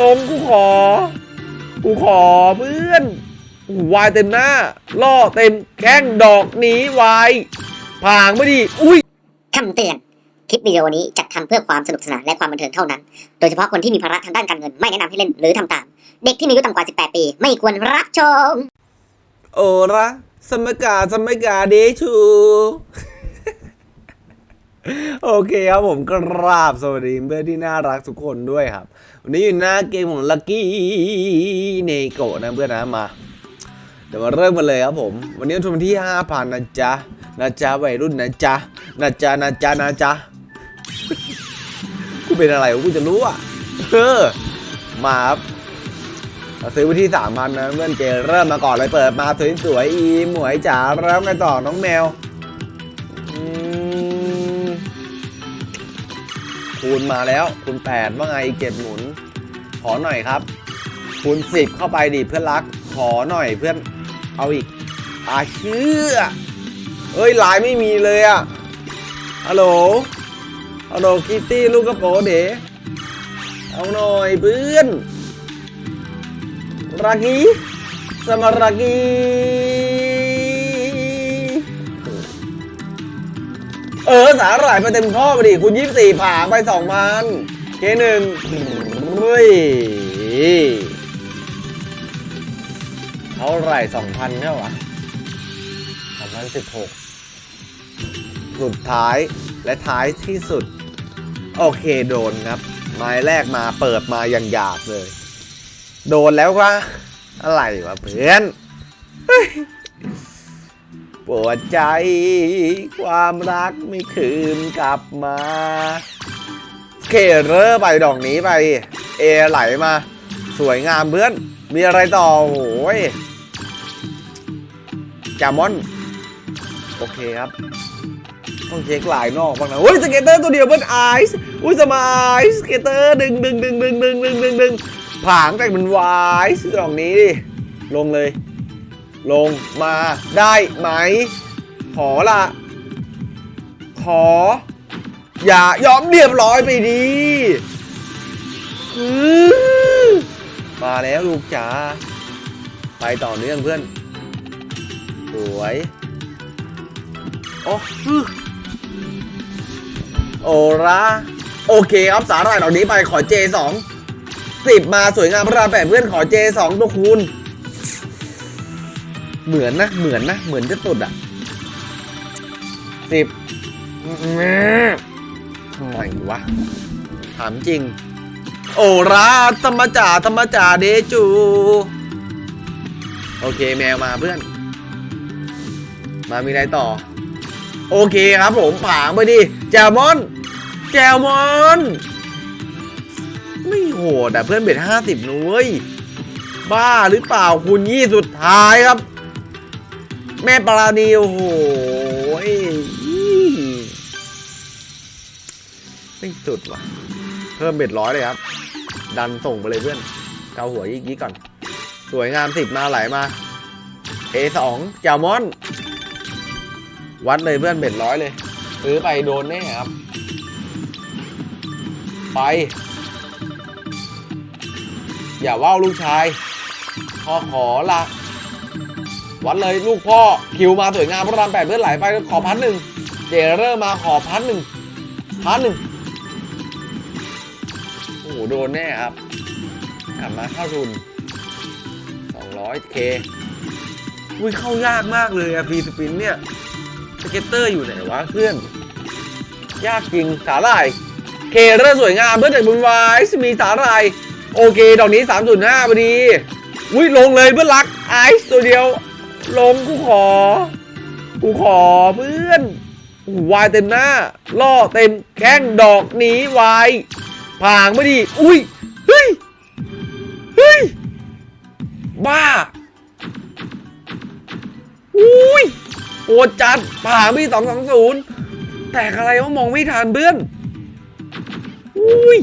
ลงกูขอ กูขอเพื่อนวายเต็มหน้า ล่อเต็มแข้งดอกหนีวายผางไม่ดี อุ้ยคำเตือน คลิปวิดีโอนี้จัดทำเพื่อความสนุกสนานและความบันเทิงเท่านั้น โดยเฉพาะคนที่มีภาระทางด้านการเงินไม่แนะนำให้เล่นหรือทำตาม เด็กที่มีอายุต่ำกว่า 18 ปี ไม่ควรรับชม โอระสมกาสมกาเดชู โอเคครับผมกราบสวัสดีเพื่อนที่น่ารักทุกคนด้วยครับ วันนี้อยู่หน้าเกมของลั c กี้เนโกะนะเพื่อนนะมา เดี๋ยวมาเริ่มกันเลยครับผม วันนี้วันที่5,000นะจ๊ะนะจ๊ะวัยรุ่นนะจ๊ะนะจ๊ะนะจ๊ะนะจ๊ะกูเป็นอะไรกูจะรู้อะเออมาครับเราซื้อไปที่สามพันนะเพื่อนเจเริ่มมาก่อนเลยเปิดมาสวยๆอีหมวยจ๋าแล้วไงต่อน้องแมว คูณมาแล้วคูณแปดว่าไงเก็บหมุน ขอหน่อยครับคูณสิบเข้าไปดิเพื่อนรัก ขอหน่อยเพื่อนเอาอีกอาเชื่อเอ้ยลายไม่มีเลยอะฮัลโหลฮัลโหลคิตตี้ลูกกระโปงเด๋เอาหน่อยเพื่อน Ragi sama Ragi เอ อสาหร่ายไปเต็มข้อไปดิคุณยี่สี่ผ่าไปสองพันเคหนึ่งเฮ้ยเท่าไหร่สองพันเนี่ยวะสองพันสิบหกสุดท้ายและท้ายที่สุด โอเคโดนครับ ไม้แรกมาเปิดมาอย่างหยาบเลย โดนแล้ววะอะไรวะเพื่อน ปวดใจ ความรักไม่คืนกลับมาเคเรอร์ไปดอกนี้ไป เอไหลมา สวยงามเพื่อน มีอะไรต่อโอ้ยจามอน โอเคครับ ต้องเช็คลายนอกบ้างนะเฮ้ยสเกตเตอร์ตัวเดียวเพื่อนไอซ์อุ้ยสมาไอซ์สเกตเตอร์ดึงดึงดึงดึงดึงดึงดึงดึงผางแต่มันวายดอกนี้ดิลงเลย ลงมาได้ไหม ขอละ ขอ อย่ายอมเรียบร้อยไปดีมาแล้วลูกจ๋าไปต่อเนื่องเพื่อน สวยโอ้โอระโอเคครับสาหร่ายดอกนี้ไปขอเจสองสิบมาสวยงามพระรามแปดเพื่อนขอเจสองตัวคูณ เหมือนนะ เหมือนนะ เหมือนจะตุดอะสิบทำไมวะ ถามจริง โอราธรรมจ่าธรรมจ่าเดจู โอเคแมวมาเพื่อน มามีอะไรต่อ โอเคครับผมผางไปดิแจมอนแจมอนไม่โหดอะเพื่อนเบ็ดห้าสิบนุ้ยบ้าหรือเปล่าคุณยี่สุดท้ายครับ แม่ปราณีโอ้โหไม่สุดว่ะ เพิ่มเบ็ดร้อยเลยครับ ดันส่งไปเลยเพื่อน เกาหัวยี่ก่อน สวยงามสิบมาไหลมา A สองจามอน วัดเลยเพื่อนเบ็ดร้อยเลยซื้อไปโดนแน่ครับ ไป อย่าว่าวลูกชายพอขอละ วัดเลยลูกพ่อคิวมาสวยงามพระรามแปดเพื่อนไหลไปขอพันหนึ่งเจเริ่มมาขอพันหนึ่งพันหนึ่งโอ้โหโดนแน่ครับกลับมาเข้าทุน 200เคอุ้ยเข้ายากมากเลยอะพีสปินเนี่ยสเก็ตเตอร์อยู่ไหนวะเพื่อน ยากจริงสาหร่ายเคเริ่มสวยงามเพื่อนจากบุญวายมีสาหร่ายโอเคดอกนี้ 3.5พอดีอุ้ยลงเลยเพื่อนรักไอซ์ตัวเดียว ลงกูขอ กูขอเพื่อนวายเต็มหน้า ล่อเต็มแข้งดอกหนีวายผางไม่ดี อุ้ย เฮ้ย เฮ้ย บ้า อุ้ยโอดจัดผางไม่สองสองศูนย์แตกอะไรวะมองไม่ทันเพื่อน อุ้ย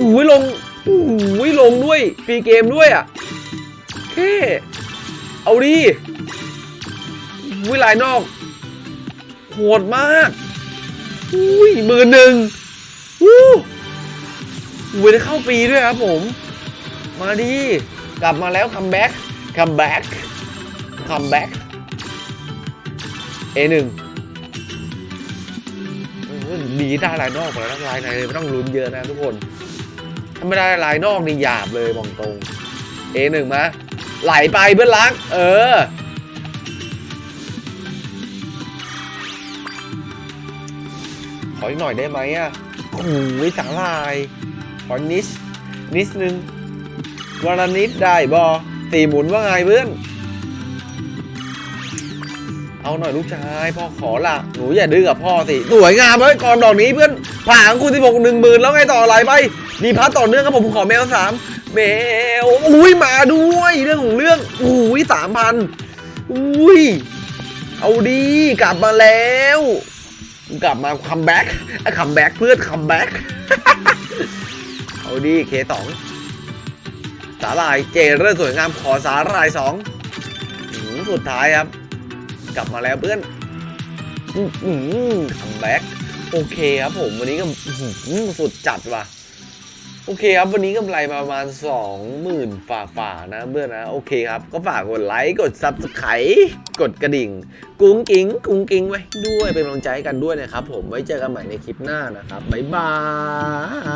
อุ้ยลงอุ้ยลงด้วยฟรีเกมด้วยอะ แค่ เอาดิ อุ้ยลายนอกโหดมากอุ้ยมื่นหนึ่งอู้อุ้ยได้เข้าฟรีด้วยครับผม มาดิกลับมาแล้ว comeback comeback comeback เอหนึ่งดีได้ลายนอกแล้วลายในเลยไม่ต้องลุ้นเยอะนะทุกคนถ้าไม่ได้ลายนอกนี่หยาบเลยบอกตรงเอหนึ่งมาไหลไปเพื่อนรัก เออ ออีกหน่อยได้ไหมอะโอ้โหสาลาย ขอนิดนิดนึงวันละนิดได้บอสี่หมุนว่าไงเพื่อน เอาหน่อยลูกชายพ่อขอละหนูอย่าดื้อกับพ่อสิสวยงามเลยก่อนดอกนี้เพื่อนผ่านคูณสิบหกหนึ่งหมื่นแล้วไงต่ออะไหลไปมีพัดต่อเนื่องครับผมขอแมวสามแมวอุ้ยมาด้วยเรื่องของเรื่องอุ้ยสามพันอุ้ยเอาดีกลับมาแล้ว กลับมาคัมแบ็กคัมแบ็กเพื่อนคัมแบ็กเอาดีเคสองสาลายเจเรื่องสวยงามขอสาลายสองหืมสุดท้ายครับ กลับมาแล้วเพื่อน comeback โอเคครับผมวันนี้ก็หือสุดจัดว่ะ โอเคครับ วันนี้กำไรประมาณ 20,000ฝ่าฝ่าๆนะเพื่อนนะ โอเคครับ ก็ฝากกดไลค์กด Subscribe กดกระดิ่ง กุ้งกิ้งกุ้งกิ้งไว้ด้วยเป็นกำลังใจให้กันด้วยนะครับผมไว้เจอกันใหม่ในคลิปหน้านะครับ บ๊ายบาย